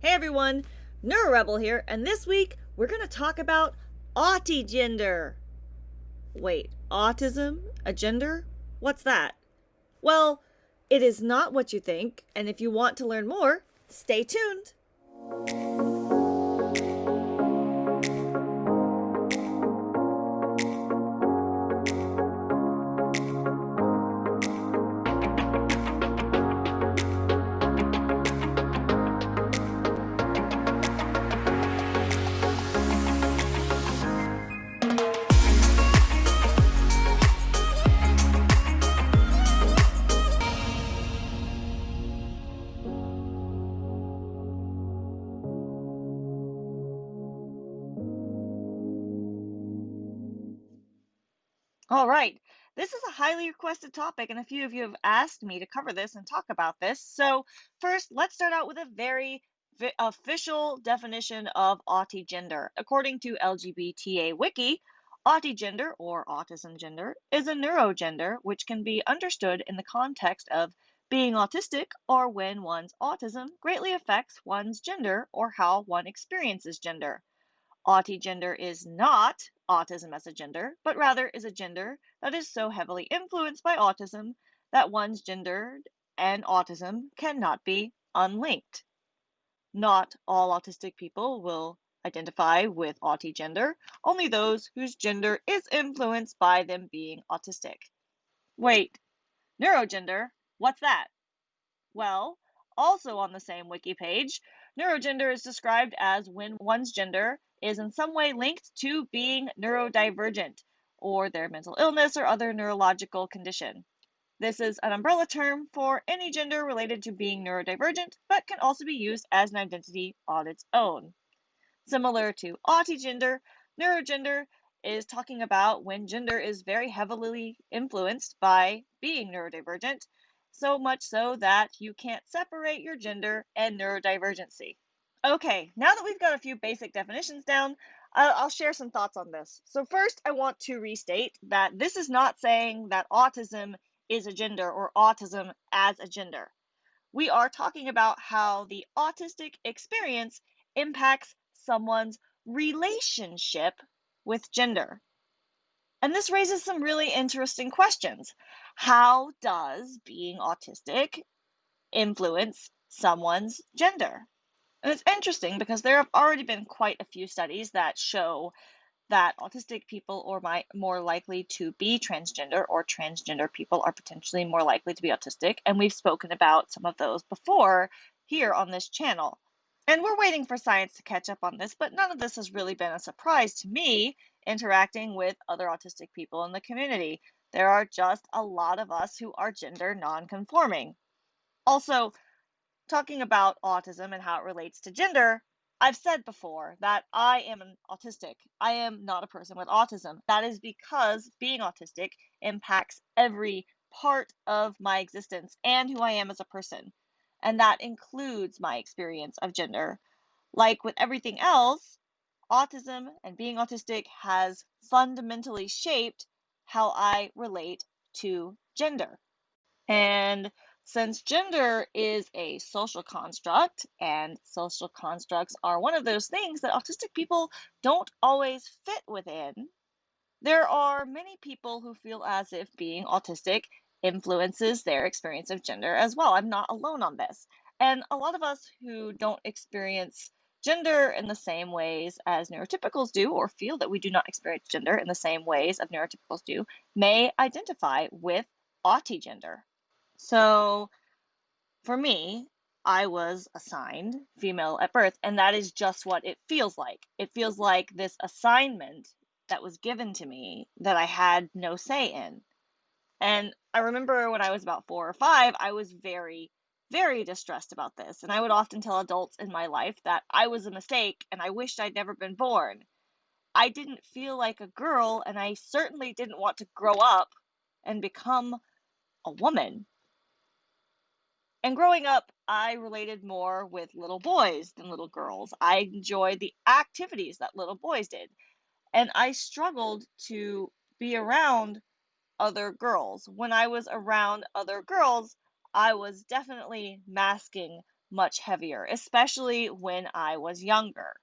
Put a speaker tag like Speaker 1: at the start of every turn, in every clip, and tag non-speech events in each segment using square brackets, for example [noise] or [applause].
Speaker 1: Hey everyone, NeuroRebel here, and this week we're going to talk about autigender. Wait, autism? A gender? What's that? Well, it is not what you think, and if you want to learn more, stay tuned. All right. This is a highly requested topic, and a few of you have asked me to cover this and talk about this. So, first, let's start out with a very official definition of autigender. According to LGBTA Wiki, autigender or autism gender is a neurogender which can be understood in the context of being autistic or when one's autism greatly affects one's gender or how one experiences gender. Autigender is not autism as a gender, but rather is a gender that is so heavily influenced by autism that one's gender and autism cannot be unlinked. Not all autistic people will identify with autigender, only those whose gender is influenced by them being autistic. Wait, neurogender, what's that? Well, also on the same wiki page, neurogender is described as when one's gender is in some way linked to being neurodivergent or their mental illness or other neurological condition. This is an umbrella term for any gender related to being neurodivergent, but can also be used as an identity on its own. Similar to autigender, neurogender is talking about when gender is very heavily influenced by being neurodivergent, so much so that you can't separate your gender and neurodivergency. Okay, now that we've got a few basic definitions down, I'll share some thoughts on this. So, first, I want to restate that this is not saying that autism is a gender or autism as a gender. We are talking about how the autistic experience impacts someone's relationship with gender. And this raises some really interesting questions. How does being autistic influence someone's gender? And it's interesting because there have already been quite a few studies that show that autistic people or are more likely to be transgender or transgender people are potentially more likely to be autistic. And we've spoken about some of those before here on this channel. And we're waiting for science to catch up on this, but none of this has really been a surprise to me interacting with other autistic people in the community. There are just a lot of us who are gender nonconforming. Also, talking about autism and how it relates to gender, I've said before that I am an autistic. I am not a person with autism. That is because being autistic impacts every part of my existence and who I am as a person. And that includes my experience of gender. Like with everything else, autism and being autistic has fundamentally shaped how I relate to gender. And since gender is a social construct, and social constructs are one of those things that autistic people don't always fit within, there are many people who feel as if being autistic influences their experience of gender as well. I'm not alone on this. And a lot of us who don't experience gender in the same ways as neurotypicals do, or feel that we do not experience gender in the same ways as neurotypicals do, may identify with autigender. So for me, I was assigned female at birth, and that is just what it feels like. It feels like this assignment that was given to me that I had no say in. And I remember when I was about four or five, I was very, very distressed about this. And I would often tell adults in my life that I was a mistake and I wished I'd never been born. I didn't feel like a girl, and I certainly didn't want to grow up and become a woman. And growing up, I related more with little boys than little girls. I enjoyed the activities that little boys did. And I struggled to be around other girls. When I was around other girls, I was definitely masking much heavier, especially when I was younger.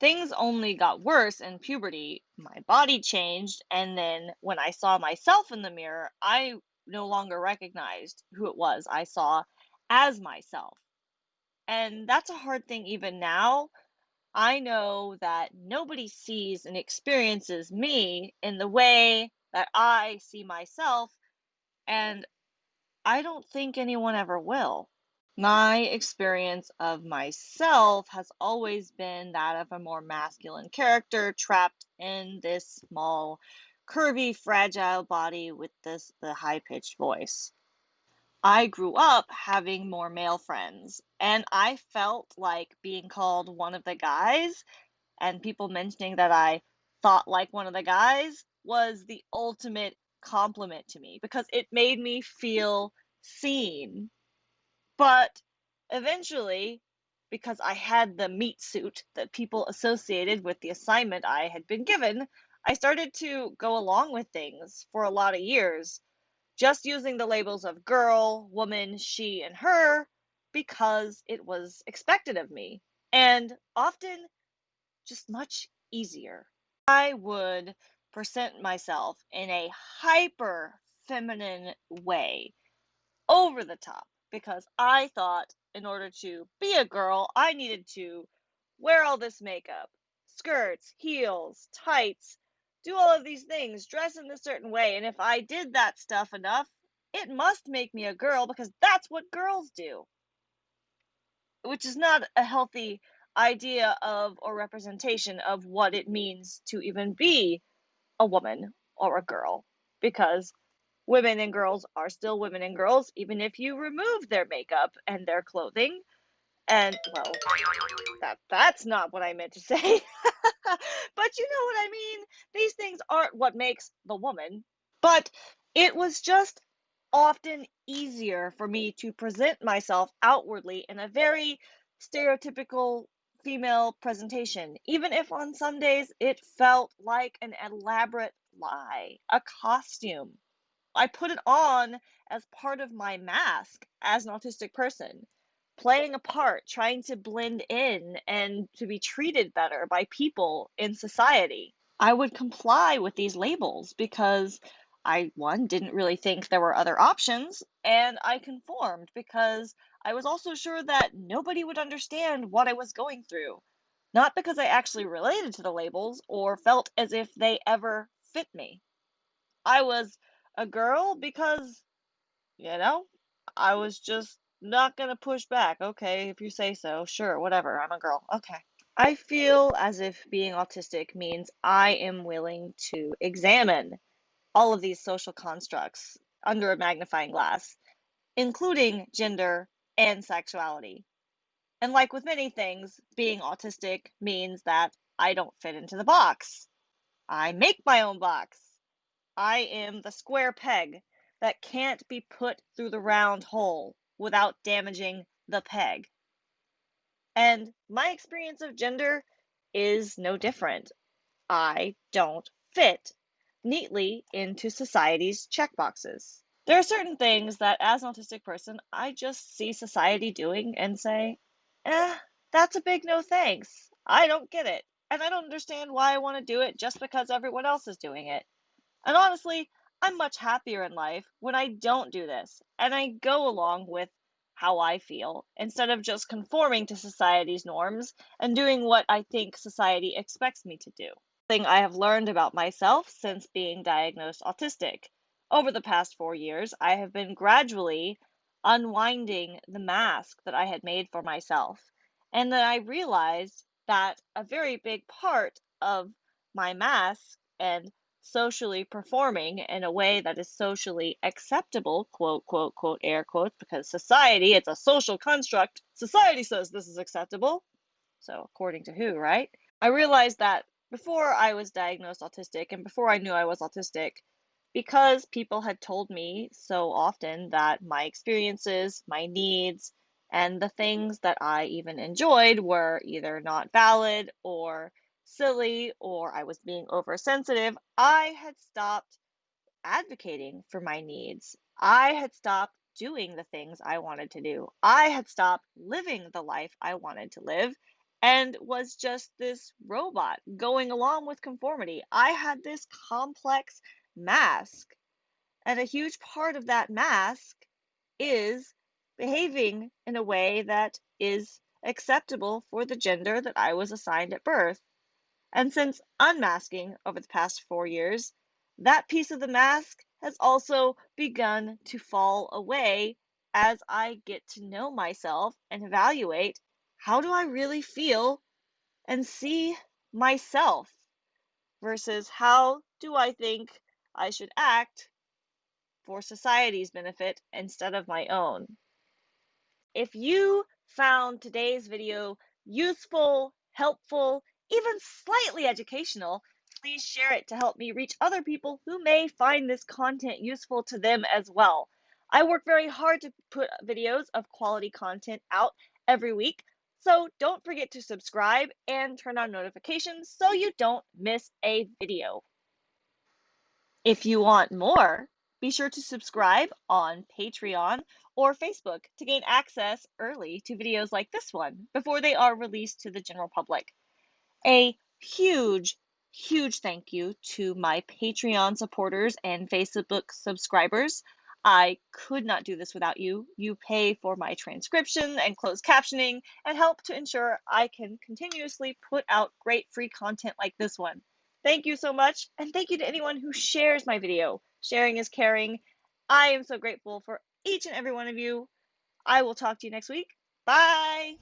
Speaker 1: Things only got worse in puberty. My body changed, and then when I saw myself in the mirror, I no longer recognized who it was I saw as myself. And that's a hard thing even now. I know that nobody sees and experiences me in the way that I see myself, and I don't think anyone ever will. My experience of myself has always been that of a more masculine character trapped in this small, curvy, fragile body with this the high-pitched voice. I grew up having more male friends, and I felt like being called one of the guys and people mentioning that I thought like one of the guys was the ultimate compliment to me because it made me feel seen. But eventually, because I had the meat suit that people associated with the assignment I had been given, I started to go along with things for a lot of years, just using the labels of girl, woman, she, and her because it was expected of me, and often just much easier. I would present myself in a hyper feminine way, over the top, because I thought in order to be a girl, I needed to wear all this makeup, skirts, heels, tights, do all of these things, dress in a certain way, and if I did that stuff enough, it must make me a girl because that's what girls do. Which is not a healthy idea of or representation of what it means to even be a woman or a girl because women and girls are still women and girls, even if you remove their makeup and their clothing. And well, that that's not what I meant to say. [laughs] but you know what I mean. These things aren't what makes the woman. But it was just often easier for me to present myself outwardly in a very stereotypical female presentation, even if on some days it felt like an elaborate lie, a costume. I put it on as part of my mask as an autistic person, playing a part, trying to blend in and to be treated better by people in society. I would comply with these labels because I, one, didn't really think there were other options, and I conformed because I was also sure that nobody would understand what I was going through. Not because I actually related to the labels or felt as if they ever fit me. I was a girl because, you know, I was just not gonna push back. Okay, if you say so, sure, whatever. I'm a girl. Okay. I feel as if being autistic means I am willing to examine all of these social constructs under a magnifying glass, including gender and sexuality. And like with many things, being autistic means that I don't fit into the box. I make my own box. I am the square peg that can't be put through the round hole without damaging the peg. And my experience of gender is no different. I don't fit neatly into society's checkboxes. There are certain things that, as an autistic person, I just see society doing and say, eh, that's a big no thanks. I don't get it. And I don't understand why I want to do it just because everyone else is doing it. And honestly, I'm much happier in life when I don't do this and I go along with how I feel instead of just conforming to society's norms and doing what I think society expects me to do. Thing I have learned about myself since being diagnosed autistic. Over the past four years, I have been gradually unwinding the mask that I had made for myself. And then I realized that a very big part of my mask and socially performing in a way that is socially acceptable, quote, quote, quote, air quotes, because society, it's a social construct. Society says this is acceptable. So, according to who, right? I realized that before I was diagnosed autistic and before I knew I was autistic, because people had told me so often that my experiences, my needs, and the things that I even enjoyed were either not valid or silly or I was being oversensitive, I had stopped advocating for my needs. I had stopped doing the things I wanted to do. I had stopped living the life I wanted to live and was just this robot going along with conformity. I had this complex mask. And a huge part of that mask is behaving in a way that is acceptable for the gender that I was assigned at birth. And since unmasking over the past four years, that piece of the mask has also begun to fall away as I get to know myself and evaluate how do I really feel and see myself versus how do I think I should act for society's benefit instead of my own. If you found today's video useful, helpful, even slightly educational, please share it to help me reach other people who may find this content useful to them as well. I work very hard to put videos of quality content out every week, so don't forget to subscribe and turn on notifications so you don't miss a video. If you want more, be sure to subscribe on Patreon or Facebook to gain access early to videos like this one before they are released to the general public. A huge, huge thank you to my Patreon supporters and Facebook subscribers. I could not do this without you. You pay for my transcription and closed captioning and help to ensure I can continuously put out great free content like this one. Thank you so much, and thank you to anyone who shares my video. Sharing is caring. I am so grateful for each and every one of you. I will talk to you next week. Bye.